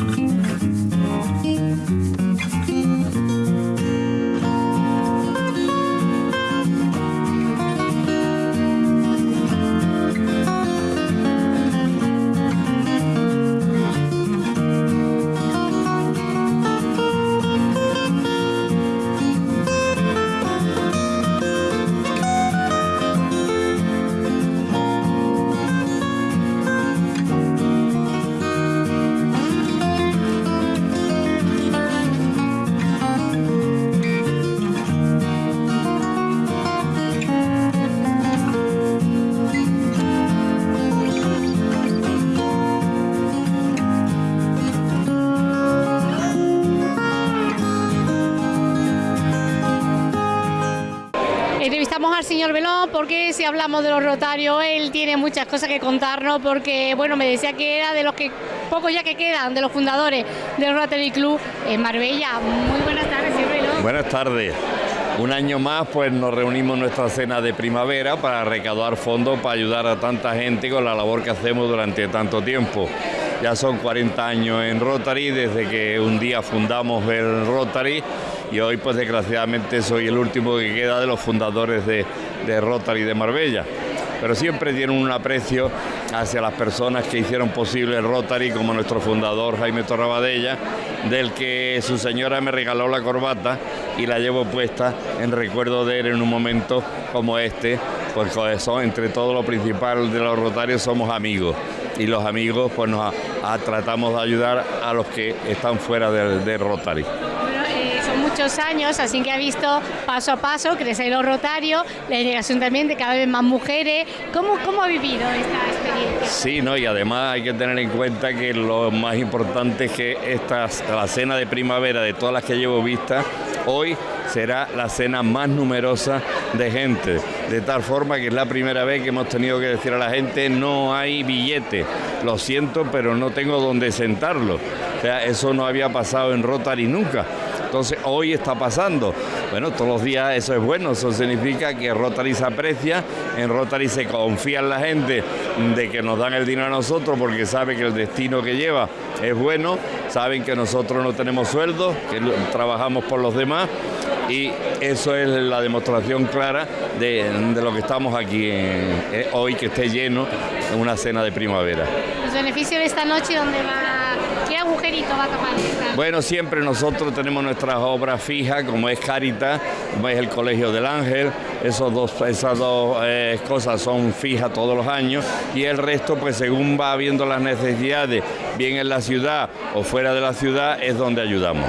Mm-hmm. Entrevistamos al señor Belón porque si hablamos de los Rotarios, él tiene muchas cosas que contarnos porque, bueno, me decía que era de los que pocos ya que quedan, de los fundadores del Rotary Club en Marbella. Muy buenas tardes, señor Belón. Buenas tardes. Un año más pues nos reunimos en nuestra cena de primavera para recaudar fondos para ayudar a tanta gente con la labor que hacemos durante tanto tiempo. Ya son 40 años en Rotary, desde que un día fundamos el Rotary y hoy pues desgraciadamente soy el último que queda de los fundadores de, de Rotary de Marbella. Pero siempre tienen un aprecio hacia las personas que hicieron posible el Rotary, como nuestro fundador Jaime Torrabadella, del que su señora me regaló la corbata y la llevo puesta en recuerdo de él en un momento como este, pues eso, entre todo lo principal de los Rotarios somos amigos y los amigos pues nos a, a, tratamos de ayudar a los que están fuera del de Rotary muchos años, así que ha visto paso a paso crecer los Rotarios, la delegación también de cada vez más mujeres. ¿Cómo, cómo ha vivido esta experiencia? Sí, no, y además hay que tener en cuenta que lo más importante es que esta, la cena de primavera de todas las que llevo vista, hoy será la cena más numerosa de gente, de tal forma que es la primera vez que hemos tenido que decir a la gente no hay billete, lo siento, pero no tengo donde sentarlo. O sea, eso no había pasado en Rotary nunca. Entonces hoy está pasando. Bueno, todos los días eso es bueno, eso significa que Rotary se aprecia, en Rotary se confía en la gente de que nos dan el dinero a nosotros porque sabe que el destino que lleva es bueno, saben que nosotros no tenemos sueldo, que trabajamos por los demás y eso es la demostración clara de, lo que estamos aquí eh, hoy, que esté lleno en una cena de primavera. Los beneficios de esta noche, ¿dónde va? ¿Qué agujerito va a esta? Bueno, siempre nosotros tenemos nuestras obras fijas, como es Caritas, como es el Colegio del Ángel, esos dos, esas dos eh, cosas son fijas todos los años y el resto, pues según va habiendo las necesidades, bien en la ciudad o fuera de la ciudad, es donde ayudamos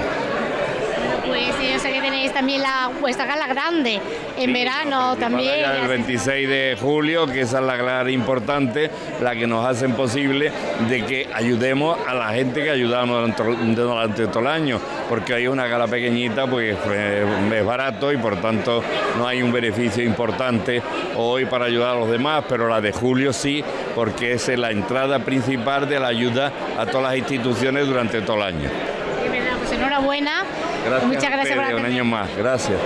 también la vuestra gala grande en sí, verano también. El 26 de julio, que esa es la gala importante, la que nos hacen posible de que ayudemos a la gente que ayudamos durante, durante todo el año, porque hay una gala pequeñita, pues es barato y por tanto no hay un beneficio importante hoy para ayudar a los demás, pero la de julio sí, porque es la entrada principal de la ayuda a todas las instituciones durante todo el año. Pues enhorabuena Gracias Muchas gracias por un año más. Gracias.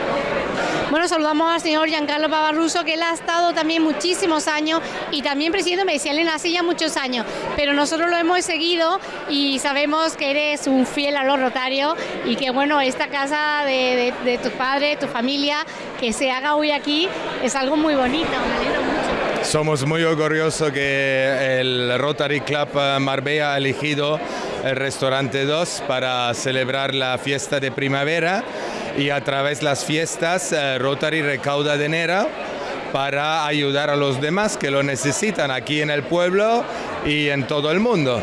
Bueno, saludamos al señor Giancarlo Pavarruso, que él ha estado también muchísimos años y también presidiendo, me decía Elena, hace ya muchos años, pero nosotros lo hemos seguido y sabemos que eres un fiel a los rotarios y que bueno, esta casa de, de, de tus padres, tu familia, que se haga hoy aquí, es algo muy bonito, me alegro mucho. Somos muy orgullosos que el Rotary Club Marbella ha elegido el restaurante 2 para celebrar la fiesta de primavera y a través de las fiestas eh, Rotary recauda dinero para ayudar a los demás que lo necesitan aquí en el pueblo y en todo el mundo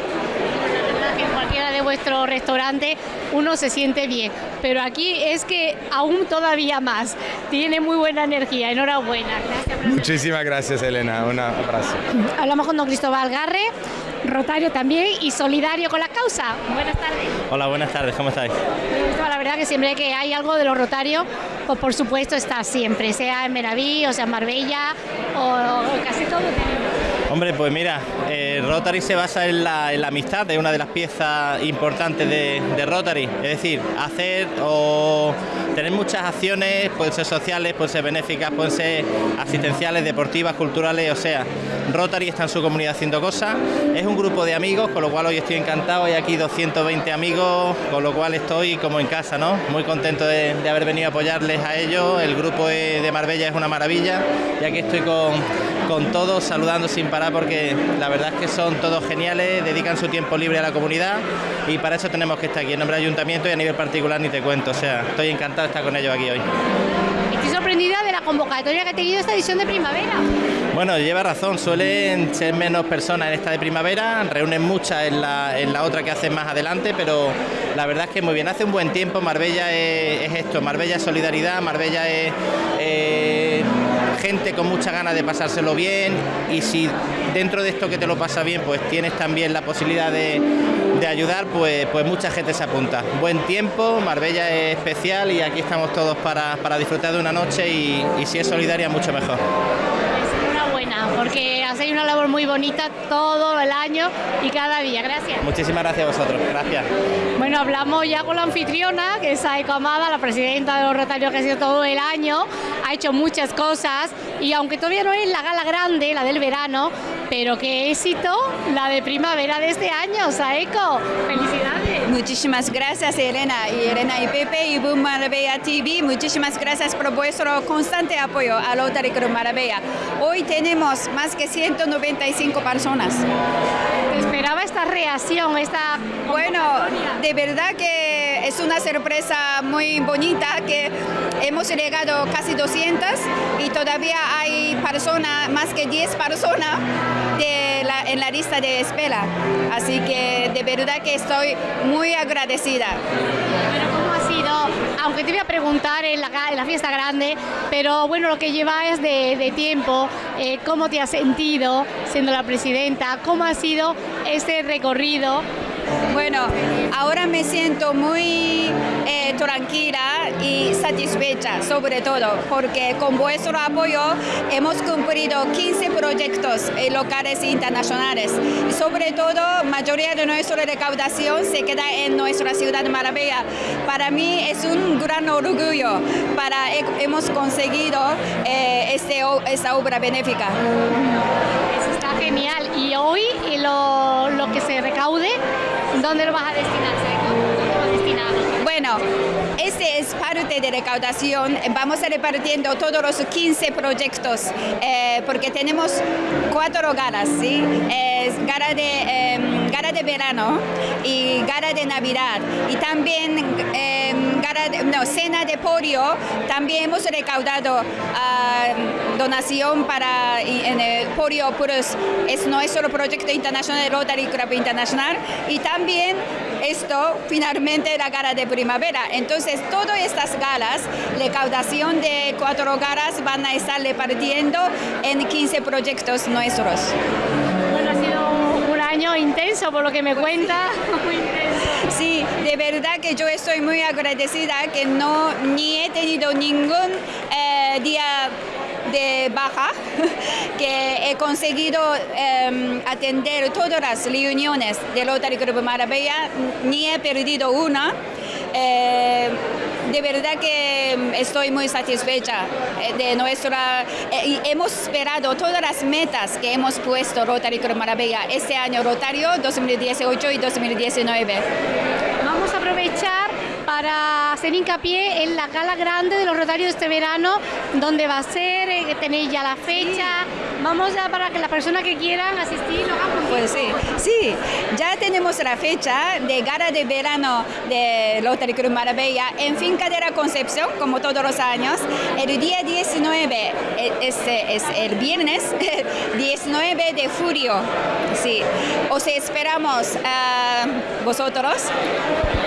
en cualquiera de vuestros restaurantes uno se siente bien, pero aquí es que aún todavía más. Tiene muy buena energía, enhorabuena. Gracias, Muchísimas gracias Elena, un abrazo. Hablamos con don Cristóbal Garre, rotario también y solidario con la causa. Buenas tardes. Hola, buenas tardes, ¿cómo estáis? La verdad que siempre que hay algo de los rotarios, pues por supuesto está siempre, sea en Meraví, o sea en Marbella, o, o casi todo. Hombre, pues mira, eh, Rotary se basa en la, amistad, es una de las piezas importantes de, Rotary, es decir, hacer o tener muchas acciones, pueden ser sociales, pueden ser benéficas, pueden ser asistenciales, deportivas, culturales, o sea, Rotary está en su comunidad haciendo cosas. Es un grupo de amigos, con lo cual hoy estoy encantado. Hay aquí 220 amigos, con lo cual estoy como en casa, ¿no? Muy contento de, haber venido a apoyarles a ellos. El grupo de Marbella es una maravilla y aquí estoy con, con todos saludando sin parar porque la verdad es que son todos geniales, dedican su tiempo libre a la comunidad y para eso tenemos que estar aquí en nombre del ayuntamiento y a nivel particular ni te cuento. O sea, estoy encantado de estar con ellos aquí hoy. Estoy sorprendida de la convocatoria que ha tenido esta edición de primavera. Bueno, lleva razón, suelen ser menos personas en esta de primavera, reúnen muchas en la, en la otra que hacen más adelante, pero la verdad es que muy bien, hace un buen tiempo, Marbella es, esto, Marbella es solidaridad, Marbella es eh, gente con mucha ganas de pasárselo bien y si dentro de esto que te lo pasa bien, pues tienes también la posibilidad de, ayudar, pues, pues mucha gente se apunta. Buen tiempo, Marbella es especial y aquí estamos todos para, disfrutar de una noche y si es solidaria, mucho mejor porque hacéis una labor muy bonita todo el año y cada día. Gracias. Muchísimas gracias a vosotros. Gracias. Bueno, hablamos ya con la anfitriona, que es Saiko Amada, la presidenta de los Rotarios que ha sido todo el año, ha hecho muchas cosas y aunque todavía no es la gala grande, la del verano, pero qué éxito la de primavera de este año, Saeko. Felicidades. Muchísimas gracias Elena y Elena y Pepe y Boom Marbella TV. Muchísimas gracias por vuestro constante apoyo a Rotary Club Marbella. Hoy tenemos más que 195 personas. esperaba esta reacción, esta... Bueno, de verdad que es una sorpresa muy bonita que hemos llegado casi 200 y todavía hay personas, más que 10 personas en la lista de espera. Así que de verdad que estoy muy agradecida. ¿cómo ha sido? Aunque te voy a preguntar en la, fiesta grande, pero bueno, lo que llevas de, de tiempo, eh, ¿cómo te has sentido siendo la presidenta? ¿Cómo ha sido este recorrido? Ahora me siento muy eh, tranquila y satisfecha, sobre todo, porque con vuestro apoyo hemos cumplido 15 proyectos eh, locales e internacionales. Sobre todo, mayoría de nuestra recaudación se queda en nuestra ciudad de Maravilla. Para mí es un gran orgullo para hemos conseguido eh, este, esta obra benéfica. Eso está genial. Y hoy lo que se recaude ¿Dónde lo vas a destinar, Bueno, este es parte de recaudación. Vamos repartiendo todos los 15 proyectos eh, porque tenemos cuatro galas, ¿sí? Es gala de, gala de verano y gala de Navidad y también de, no, cena de polio. También hemos recaudado ah, donación para en el polio Puros, es nuestro proyecto internacional Rotary Club Internacional y también esto finalmente la gala de primavera. Entonces, todas estas galas, recaudación de cuatro galas van a estar repartiendo en 15 proyectos nuestros. Bueno, ha sido un año intenso por lo que me cuenta. Sí, de verdad que yo estoy muy agradecida que no ni he tenido ningún eh, día de baja, que he conseguido em, atender todas las reuniones del Rotary Club Maravilla, ni he perdido una. Eh, de verdad que estoy muy satisfecha eh, de nuestra eh, hemos esperado todas las metas que hemos puesto Rotary Club Maravilla este año Rotario 2018 y 2019. Vamos a aprovechar para hacer hincapié en la gala grande de los Rotarios de este verano, donde va a ser, que tenéis ya la fecha. Vamos ya para que las personas que quieran asistir lo hagan. Pues sí, sí, ya tenemos la fecha de gala de verano de Rotary Club Marbella en Finca de la Concepción, como todos los años. El día 19 es, es el viernes, 19 de julio. Sí, os esperamos a vosotros.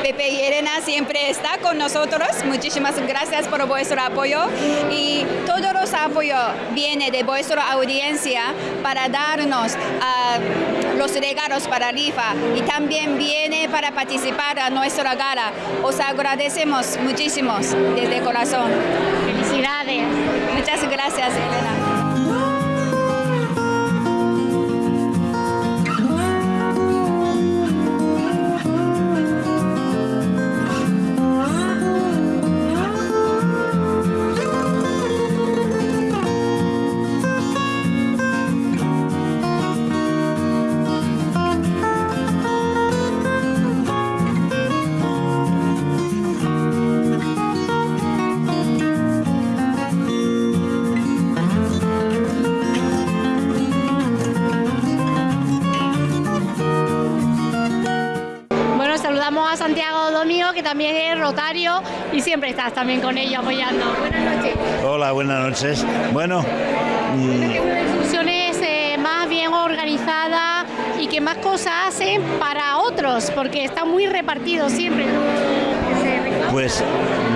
Pepe y Elena siempre está con nosotros. Muchísimas gracias por vuestro apoyo y todos los apoyos vienen de vuestra audiencia para darnos ah, los regalos para rifa y también viene para participar a nuestra gala. Os agradecemos muchísimo desde corazón. Felicidades. Muchas gracias, Elena. Santiago Domingo, que también es rotario y siempre estás también con ellos apoyando. Buenas noches. Hola, buenas noches. Bueno, mm, funciones eh, más bien organizada y que más cosas hacen para otros, porque está muy repartido siempre. Pues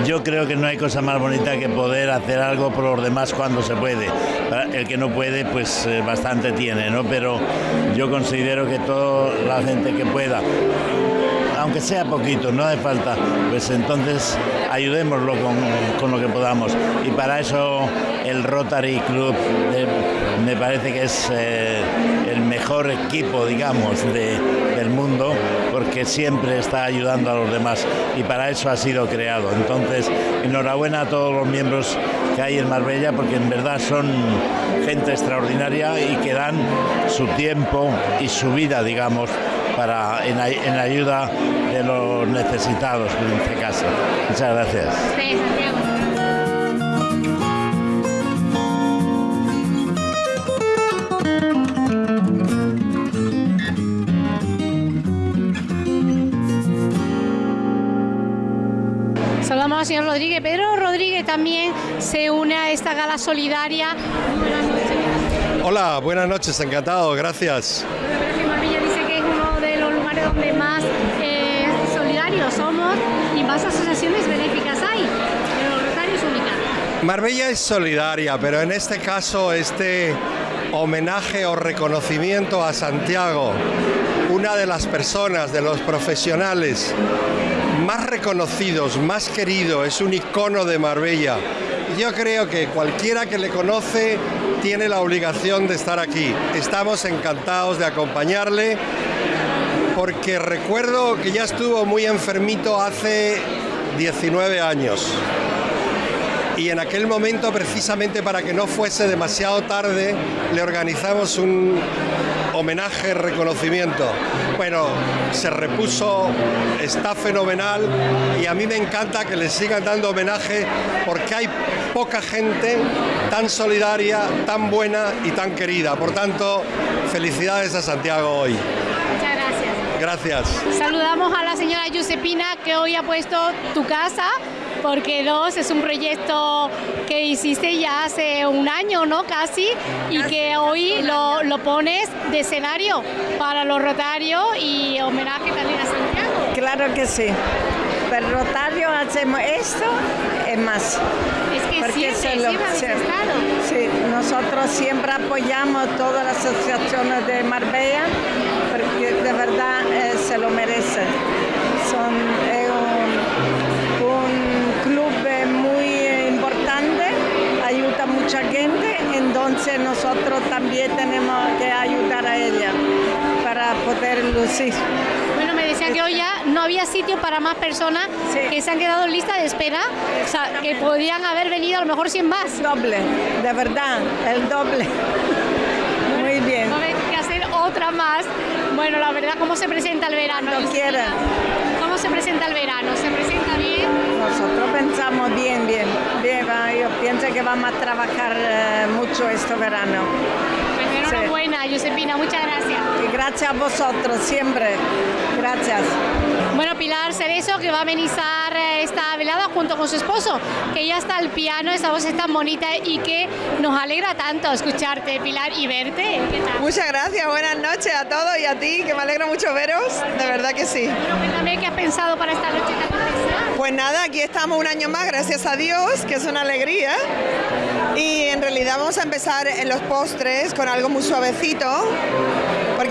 yo creo que no hay cosa más bonita que poder hacer algo por los demás cuando se puede. El que no puede, pues eh, bastante tiene, ¿no? Pero yo considero que toda la gente que pueda aunque sea poquito, no hace falta, pues entonces ayudémoslo con, lo que podamos. Y para eso el Rotary Club me parece que es eh, el mejor equipo, digamos, del mundo, porque siempre está ayudando a los demás y para eso ha sido creado. Entonces, enhorabuena a todos los miembros que hay en Marbella, porque en verdad son gente extraordinaria y que dan su tiempo y su vida, digamos, para, en, ayuda de los necesitados en este caso. Muchas gracias. Saludamos al señor Rodríguez. Pedro Rodríguez también se une a esta gala solidaria. Buenas noches. Hola, buenas noches, encantado, gracias donde más eh, solidarios somos y más asociaciones benéficas hay. Pero es única. Marbella es solidaria, pero en este caso este homenaje o reconocimiento a Santiago, una de las personas, de los profesionales más reconocidos, más querido, es un icono de Marbella. Yo creo que cualquiera que le conoce tiene la obligación de estar aquí. Estamos encantados de acompañarle porque recuerdo que ya estuvo muy enfermito hace 19 años. Y en aquel momento, precisamente para que no fuese demasiado tarde, le organizamos un homenaje, reconocimiento. Bueno, se repuso, está fenomenal y a mí me encanta que le sigan dando homenaje porque hay poca gente tan solidaria, tan buena y tan querida. Por tanto, felicidades a Santiago hoy. Gracias. Saludamos a la señora Giuseppina que hoy ha puesto tu casa porque dos es un proyecto que hiciste ya hace un año, ¿no? Casi, y que hoy lo, lo, pones de escenario para los rotarios y homenaje también a Santiago. Claro que sí. Pero rotario hacemos esto es más. Es que siempre, Sí, nosotros siempre apoyamos todas las asociaciones de Marbella porque de verdad eh, se lo merecen. Son un, club eh, muy importante, ayuda a mucha gente, entonces nosotros también tenemos que ayudar a ella para poder lucir. Bueno, me decía que hoy ya no había sitio para más personas que se han quedado en lista de espera, o sea, que podían haber venido a lo mejor 100 más. Doble, de verdad, el doble. Otra más bueno, la verdad, ¿cómo se presenta el verano? ¿Cómo se presenta el verano? ¿Se presenta bien? Nosotros pensamos bien, bien. bien yo pienso que vamos a trabajar eh, mucho este verano. Pues enhorabuena, Josepina, muchas gracias. Y gracias a vosotros, siempre. Gracias. Bueno, Pilar Cerezo, que va a amenizar eh, esta velada junto con su esposo, que ya está al piano, esa voz es tan bonita y que nos alegra tanto escucharte, Pilar, y verte. Muchas gracias, buenas noches a todos y a ti, que me alegra mucho veros, de verdad que sí. Bueno, cuéntame qué has pensado para esta noche tan especial. Pues nada, aquí estamos un año más, gracias a Dios, que es una alegría. Y en realidad vamos a empezar en los postres con algo muy suavecito,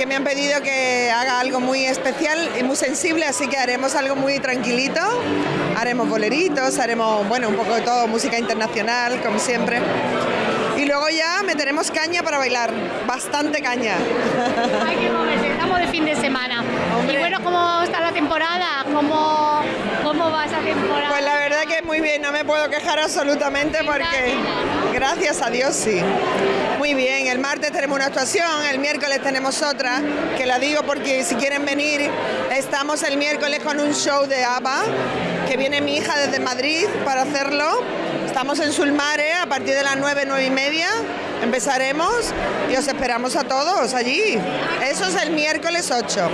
me han pedido que haga algo muy especial y muy sensible, así que haremos algo muy tranquilito. Haremos boleritos, haremos, bueno, un poco de todo, música internacional, como siempre. Y luego ya meteremos caña para bailar, bastante caña. Hay que moverse, estamos de fin de semana. Y bueno, ¿cómo está la temporada? ¿Cómo, ¿Cómo va esa temporada? Pues la verdad que muy bien, no me puedo quejar absolutamente porque gracias a Dios sí. Muy bien, el martes tenemos una actuación, el miércoles tenemos otra, que la digo porque si quieren venir, estamos el miércoles con un show de ABBA, que viene mi hija desde Madrid para hacerlo Estamos en Sulmare a partir de las 9, 9 y media. Empezaremos y os esperamos a todos allí. Eso es el miércoles 8.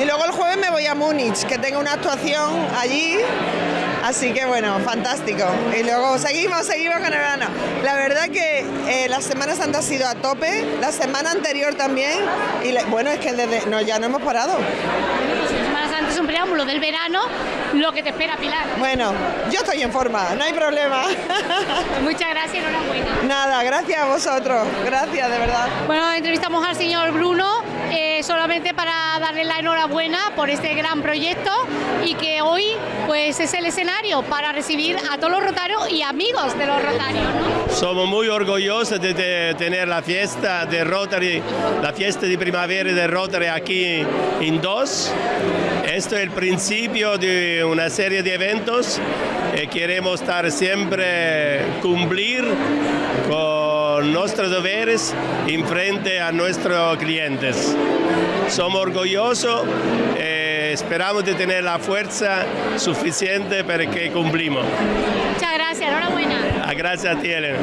Y luego el jueves me voy a Múnich, que tengo una actuación allí. Así que bueno, fantástico. Y luego seguimos, seguimos con el verano. La verdad que eh, la Semana Santa ha sido a tope, la semana anterior también. Y bueno, es que desde, no, ya no hemos parado es un preámbulo del verano, lo que te espera Pilar. Bueno, yo estoy en forma, no hay problema. Muchas gracias, enhorabuena. Nada, gracias a vosotros, gracias de verdad. Bueno, entrevistamos al señor Bruno eh, solamente para darle la enhorabuena por este gran proyecto y que hoy pues es el escenario para recibir a todos los rotarios y amigos de los rotarios. Somos muy orgullosos de, tener la fiesta de Rotary, la fiesta de primavera de Rotary aquí en Dos. Esto es el principio de una serie de eventos y queremos estar siempre cumplir con nuestros deberes en frente a nuestros clientes. Somos orgullosos, eh, esperamos de tener la fuerza suficiente para que cumplimos. Muchas gracias, enhorabuena. Ah, gracias a ti, Elena.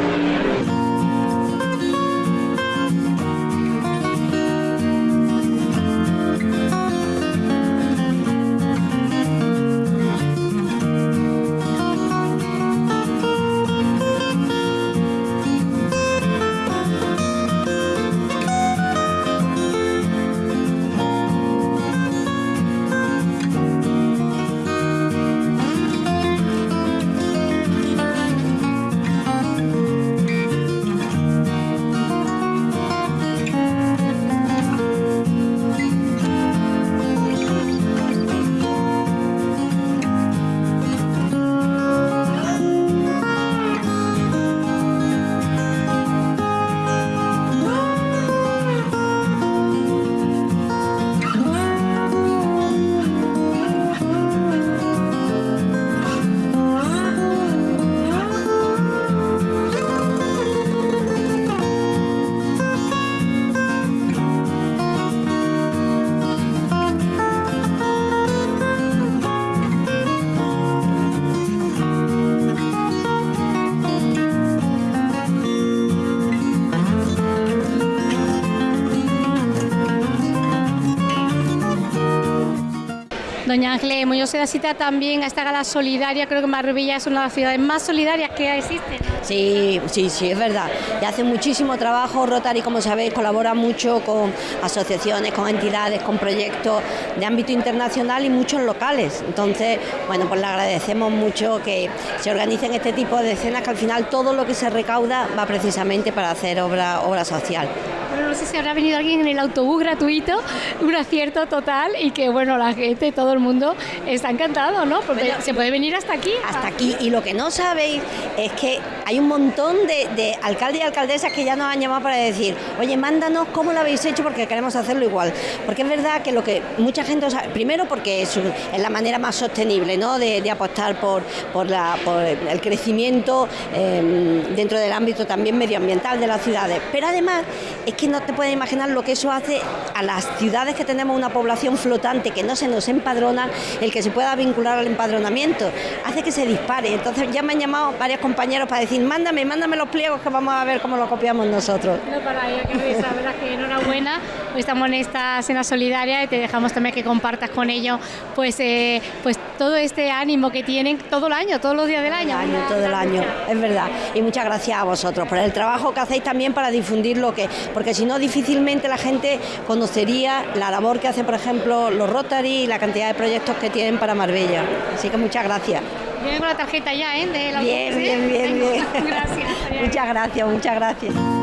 Ángeles Muñoz se da cita también a esta gala solidaria, creo que Marbella es una de las ciudades más solidarias que existen. Sí, sí, sí, es verdad. Y hace muchísimo trabajo, Rotary, como sabéis, colabora mucho con asociaciones, con entidades, con proyectos de ámbito internacional y muchos locales. Entonces, bueno, pues le agradecemos mucho que se organicen este tipo de escenas, que al final todo lo que se recauda va precisamente para hacer obra, obra social. Bueno, no sé si habrá venido alguien en el autobús gratuito, un acierto total y que, bueno, la gente, todo el mundo está encantado, ¿no? Porque se puede venir hasta aquí. Hasta aquí. Y lo que no sabéis es que hay un montón de, alcaldes y alcaldesas que ya nos han llamado para decir, oye, mándanos cómo lo habéis hecho porque queremos hacerlo igual. Porque es verdad que lo que mucha gente, sabe, primero porque es, la manera más sostenible, ¿no? De, apostar por, por, la, por el crecimiento em, dentro del ámbito también medioambiental de las ciudades. Pero además es que no te puedes imaginar lo que eso hace a las ciudades que tenemos una población flotante, que no se nos empadrona, el que se pueda vincular al empadronamiento, hace que se dispare. Entonces ya me han llamado varios compañeros para decir, mándame, mándame los pliegos que vamos a ver cómo lo copiamos nosotros. No, para ello, que verdad que enhorabuena, hoy estamos en esta cena solidaria y te dejamos también que compartas con ellos pues, eh, pues todo este ánimo que tienen todo el año, todos los días del año. año todo el año, es verdad. Y muchas gracias a vosotros por el trabajo que hacéis también para difundir lo que, porque si no difícilmente la gente conocería la labor que hacen, por ejemplo, los Rotary y la cantidad de proyectos que tienen para Marbella. Así que muchas gracias. Viene con la tarjeta ya, ¿eh? bien, bien, bien, bien. Gracias. muchas gracias, muchas gracias.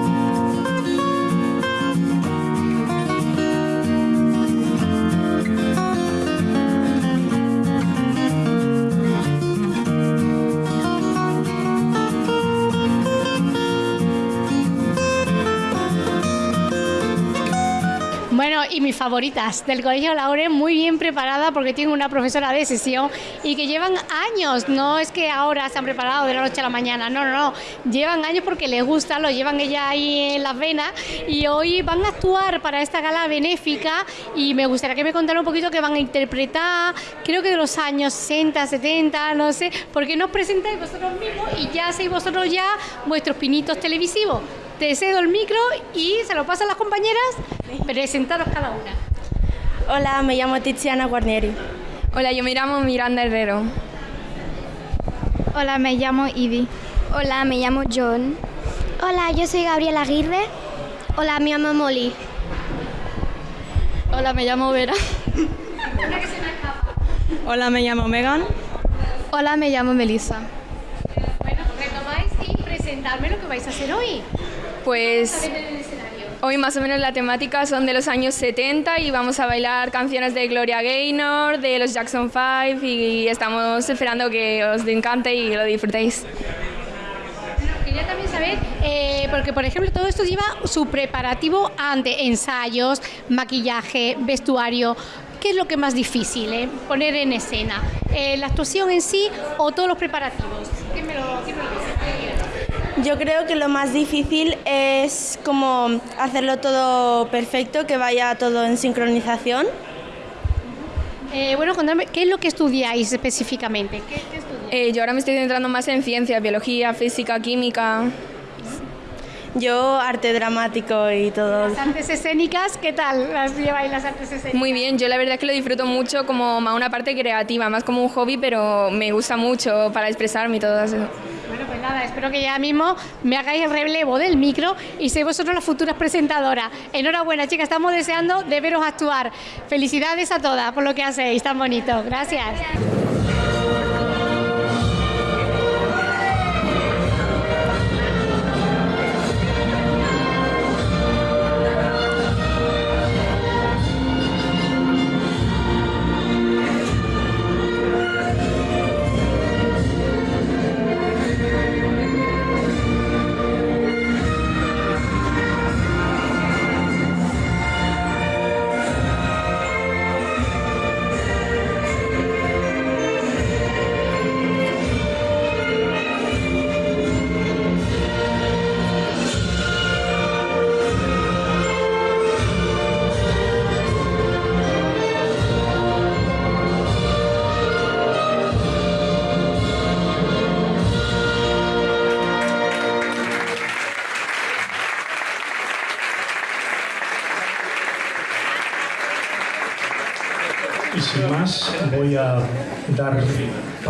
Mis favoritas del Colegio Lauren, muy bien preparada porque tiene una profesora de sesión y que llevan años, no es que ahora se han preparado de la noche a la mañana, no, no, no, llevan años porque les gusta, lo llevan ella ahí en las venas y hoy van a actuar para esta gala benéfica y me gustaría que me contara un poquito que van a interpretar, creo que de los años 60, 70, no sé, porque nos presentáis vosotros mismos y ya hacéis vosotros ya vuestros pinitos televisivos. Te cedo el micro y se lo paso a las compañeras. Presentaros cada una. Hola, me llamo Tiziana Guarnieri. Hola, yo me llamo Miranda Herrero. Hola, me llamo Ivy. Hola, me llamo John. Hola, yo soy Gabriela Aguirre. Hola, me llamo Molly. Hola, me llamo Vera. Hola, me llamo Megan. Hola, me llamo Melissa. Bueno, retomáis y presentarme lo que vais a hacer hoy. Pues hoy más o menos la temática son de los años 70 y vamos a bailar canciones de Gloria Gaynor, de los Jackson 5 y estamos esperando que os encante y lo disfrutéis. Quería también saber, eh, porque por ejemplo todo esto lleva su preparativo ante ensayos, maquillaje, vestuario. ¿Qué es lo que más difícil eh, poner en escena? Eh, ¿La actuación en sí o todos los preparativos? ¿Qué me lo? Yo creo que lo más difícil es como hacerlo todo perfecto, que vaya todo en sincronización. Eh, bueno, contadme, ¿qué es lo que estudiáis específicamente? ¿Qué, qué estudiáis? Eh, yo ahora me estoy centrando más en ciencias, biología, física, química. Yo arte dramático y todo. Las artes escénicas, ¿qué tal las lleváis las artes escénicas? Muy bien, yo la verdad es que lo disfruto mucho como más una parte creativa, más como un hobby, pero me gusta mucho para expresarme y todo eso. Espero que ya mismo me hagáis el relevo del micro y seáis vosotros las futuras presentadoras. Enhorabuena, chicas, estamos deseando de veros actuar. Felicidades a todas por lo que hacéis, tan bonito. Gracias.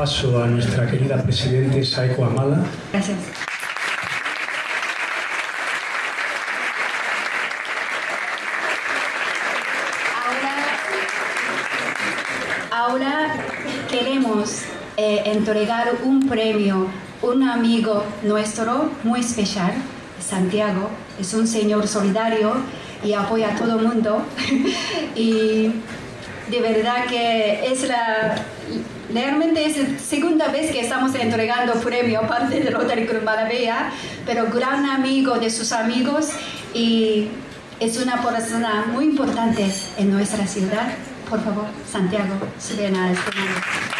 Paso a nuestra querida presidente Saiko Amada. Gracias. Ahora queremos eh, entregar un premio, un amigo nuestro muy especial, Santiago, es un señor solidario y apoya a todo el mundo. y de verdad que es la, realmente es la segunda vez que estamos entregando premio aparte de Rotary Club Maravilla, pero gran amigo de sus amigos y es una persona muy importante en nuestra ciudad. Por favor, Santiago, suben a este momento.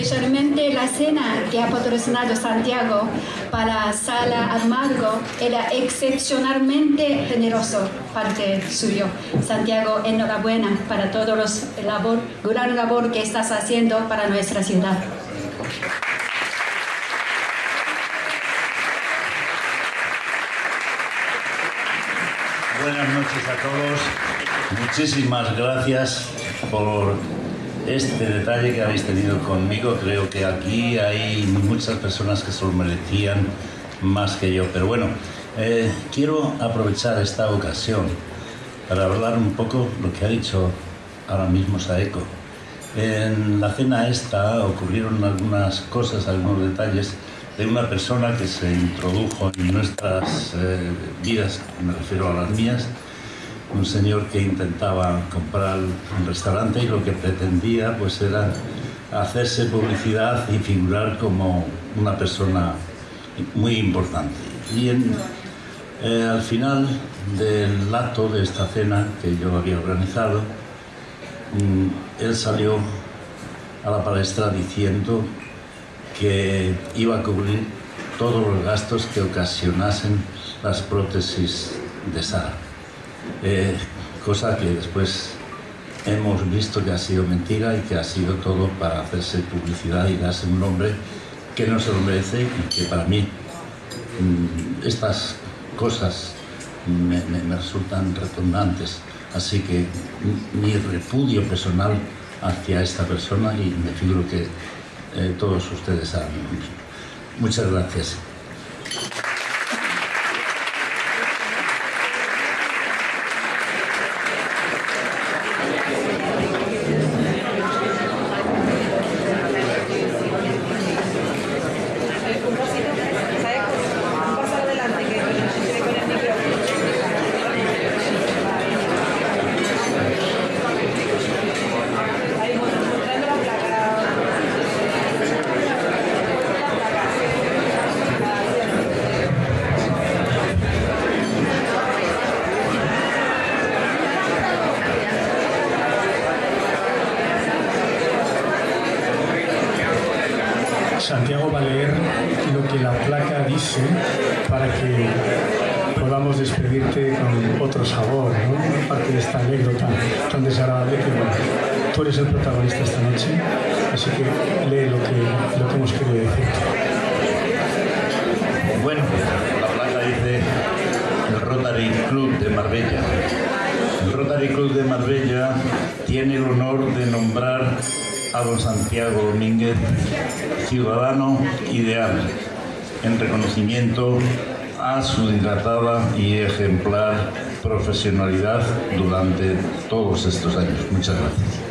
Especialmente la cena que ha patrocinado Santiago para Sala Amargo era excepcionalmente generoso parte suyo. Santiago, enhorabuena para todos los labor, gran labor que estás haciendo para nuestra ciudad. Buenas noches a todos. Muchísimas gracias por este detalle que habéis tenido conmigo. Creo que aquí hay muchas personas que se lo merecían más que yo. Pero bueno, eh, quiero aprovechar esta ocasión para hablar un poco lo que ha dicho ahora mismo Saeco. En la cena esta ocurrieron algunas cosas, algunos detalles de una persona que se introdujo en nuestras eh, vidas, me refiero a las mías, un señor que intentaba comprar un restaurante y lo que pretendía pues era hacerse publicidad y figurar como una persona muy importante. Y eh, al final del acto de esta cena que yo había organizado, mm, él salió a la palestra diciendo que iba a cubrir todos los gastos que ocasionasen las prótesis de Sara. Eh, cosa que después hemos visto que ha sido mentira y que ha sido todo para hacerse publicidad y darse un nombre que no se lo merece y que para mí mm, estas cosas me, resultan repugnantes. Así que mi repudio personal hacia esta persona y me figuro que eh, todos ustedes saben Muchas gracias. Santiago va a leer lo que la placa dice para que podamos despedirte con otro sabor, ¿no? aparte de esta anécdota tan desagradable que bueno, tú eres el protagonista esta noche, así que lee lo que, lo que hemos querido decir. Bueno, la placa dice el Rotary Club de Marbella. El Rotary Club de Marbella tiene el honor Santiago Domínguez, ciudadano ideal, en reconocimiento a su dilatada y ejemplar profesionalidad durante todos estos años. Muchas gracias.